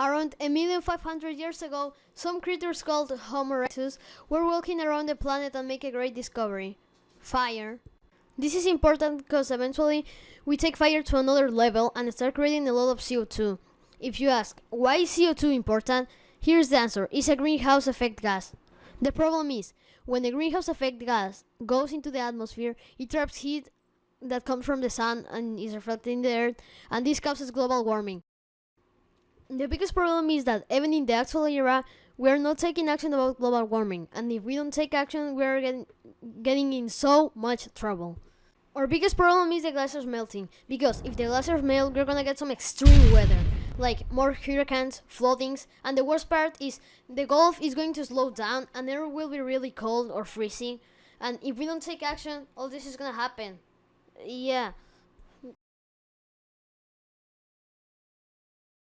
Around a million five hundred years ago, some creatures called Homo erectus were walking around the planet and make a great discovery. Fire. This is important because eventually we take fire to another level and start creating a lot of CO2. If you ask, why is CO2 important? Here's the answer. It's a greenhouse effect gas. The problem is, when the greenhouse effect gas goes into the atmosphere, it traps heat that comes from the sun and is reflected in the earth, and this causes global warming. The biggest problem is that even in the actual era, we are not taking action about global warming, and if we don't take action, we are getting, getting in so much trouble. Our biggest problem is the glaciers melting, because if the glaciers melt, we're gonna get some extreme weather, like more hurricanes, floodings, and the worst part is the Gulf is going to slow down and it will be really cold or freezing, and if we don't take action, all this is gonna happen. Yeah.